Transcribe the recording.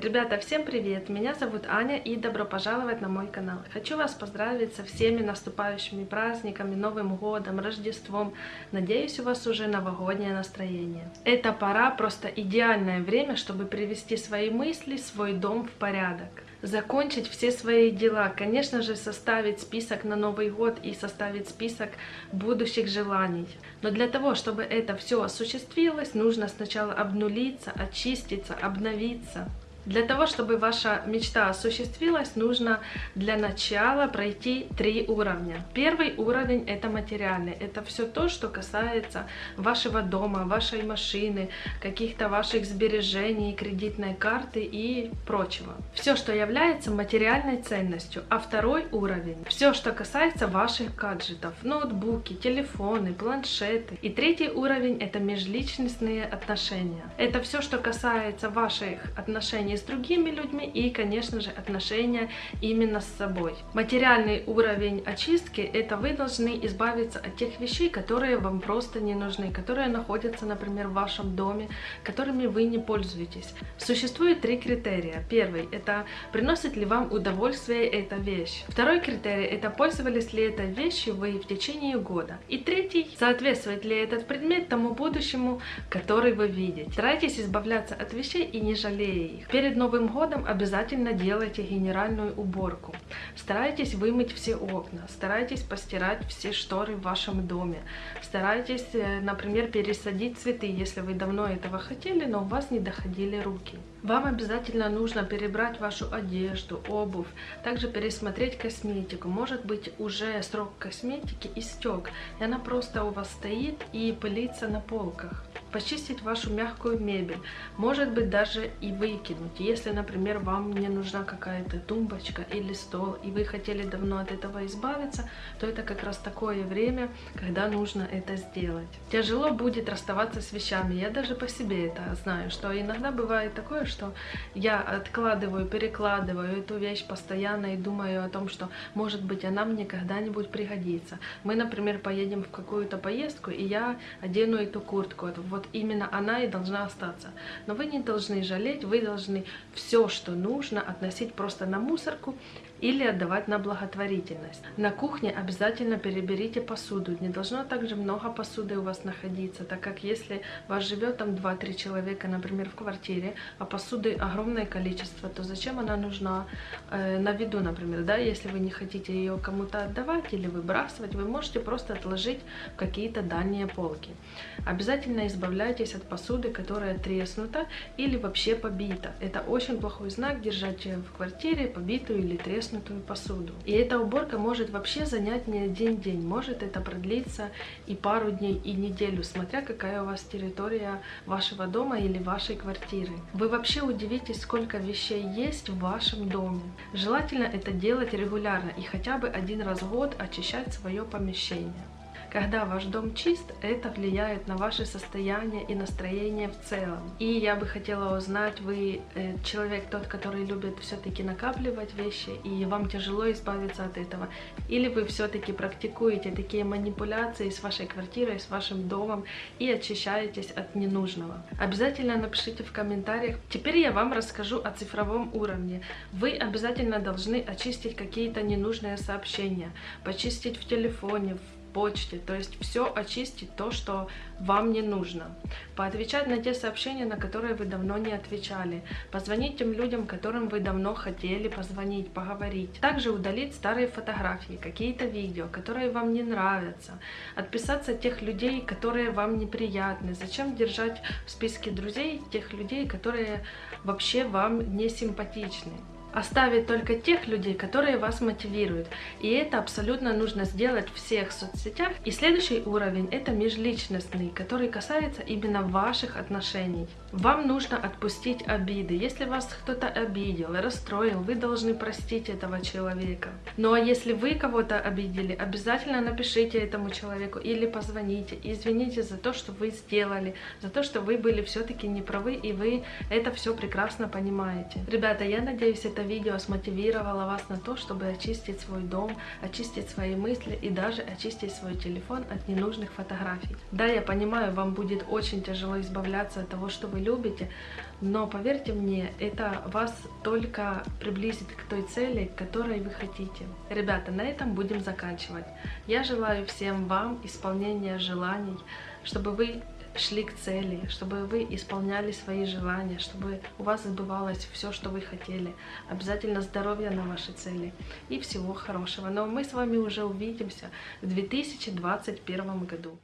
Ребята, всем привет! Меня зовут Аня и добро пожаловать на мой канал. Хочу вас поздравить со всеми наступающими праздниками, Новым годом, Рождеством. Надеюсь, у вас уже новогоднее настроение. Эта пора просто идеальное время, чтобы привести свои мысли, свой дом в порядок закончить все свои дела, конечно же, составить список на Новый год и составить список будущих желаний. Но для того, чтобы это все осуществилось, нужно сначала обнулиться, очиститься, обновиться. Для того, чтобы ваша мечта осуществилась, нужно для начала пройти три уровня. Первый уровень это материальный. Это все то, что касается вашего дома, вашей машины, каких-то ваших сбережений, кредитной карты и прочего. Все, что является материальной ценностью. А второй уровень, все, что касается ваших гаджетов, ноутбуки, телефоны, планшеты. И третий уровень это межличностные отношения. Это все, что касается ваших отношений с другими людьми и, конечно же, отношения именно с собой. Материальный уровень очистки – это вы должны избавиться от тех вещей, которые вам просто не нужны, которые находятся, например, в вашем доме, которыми вы не пользуетесь. Существует три критерия. Первый – это приносит ли вам удовольствие эта вещь. Второй критерий – это пользовались ли этой вещью вы в течение года. И третий – соответствует ли этот предмет тому будущему, который вы видите. Старайтесь избавляться от вещей и не жалея их. Перед Новым годом обязательно делайте генеральную уборку. Старайтесь вымыть все окна, старайтесь постирать все шторы в вашем доме. Старайтесь, э, например, пересадить цветы, если вы давно этого хотели, но у вас не доходили руки. Вам обязательно нужно перебрать вашу одежду, обувь, также пересмотреть косметику. Может быть уже срок косметики истек, и она просто у вас стоит и пылится на полках почистить вашу мягкую мебель, может быть даже и выкинуть. Если, например, вам не нужна какая-то тумбочка или стол, и вы хотели давно от этого избавиться, то это как раз такое время, когда нужно это сделать. Тяжело будет расставаться с вещами, я даже по себе это знаю, что иногда бывает такое, что я откладываю, перекладываю эту вещь постоянно и думаю о том, что может быть она мне когда-нибудь пригодится. Мы, например, поедем в какую-то поездку, и я одену эту куртку, вот вот именно она и должна остаться. Но вы не должны жалеть, вы должны все, что нужно, относить просто на мусорку или отдавать на благотворительность. На кухне обязательно переберите посуду. Не должно также много посуды у вас находиться, так как если вас живет там 2-3 человека, например, в квартире, а посуды огромное количество, то зачем она нужна э, на виду, например, да, если вы не хотите ее кому-то отдавать или выбрасывать, вы можете просто отложить в какие-то дальние полки. Обязательно избавляйтесь от посуды, которая треснута или вообще побита. Это очень плохой знак держать в квартире побитую или треснутую посуду. И эта уборка может вообще занять не один день, может это продлиться и пару дней, и неделю, смотря какая у вас территория вашего дома или вашей квартиры. Вы вообще удивитесь, сколько вещей есть в вашем доме. Желательно это делать регулярно и хотя бы один раз в год очищать свое помещение. Когда ваш дом чист, это влияет на ваше состояние и настроение в целом. И я бы хотела узнать, вы э, человек тот, который любит все-таки накапливать вещи, и вам тяжело избавиться от этого, или вы все-таки практикуете такие манипуляции с вашей квартирой, с вашим домом и очищаетесь от ненужного. Обязательно напишите в комментариях. Теперь я вам расскажу о цифровом уровне. Вы обязательно должны очистить какие-то ненужные сообщения, почистить в телефоне, в почте, то есть все очистить то, что вам не нужно. Поотвечать на те сообщения, на которые вы давно не отвечали. Позвонить тем людям, которым вы давно хотели позвонить, поговорить. Также удалить старые фотографии, какие-то видео, которые вам не нравятся. Отписаться от тех людей, которые вам неприятны. Зачем держать в списке друзей тех людей, которые вообще вам не симпатичны? Оставить только тех людей, которые вас мотивируют. И это абсолютно нужно сделать в всех соцсетях. И следующий уровень это межличностный, который касается именно ваших отношений. Вам нужно отпустить обиды. Если вас кто-то обидел, расстроил, вы должны простить этого человека. Ну а если вы кого-то обидели, обязательно напишите этому человеку или позвоните. извините за то, что вы сделали, за то, что вы были все-таки неправы, и вы это все прекрасно понимаете. Ребята, я надеюсь, это видео смотивировало вас на то, чтобы очистить свой дом, очистить свои мысли и даже очистить свой телефон от ненужных фотографий. Да, я понимаю, вам будет очень тяжело избавляться от того, что вы любите, но поверьте мне, это вас только приблизит к той цели, которой вы хотите. Ребята, на этом будем заканчивать. Я желаю всем вам исполнения желаний, чтобы вы шли к цели, чтобы вы исполняли свои желания, чтобы у вас сбывалось все, что вы хотели. Обязательно здоровья на вашей цели и всего хорошего. Но мы с вами уже увидимся в 2021 году.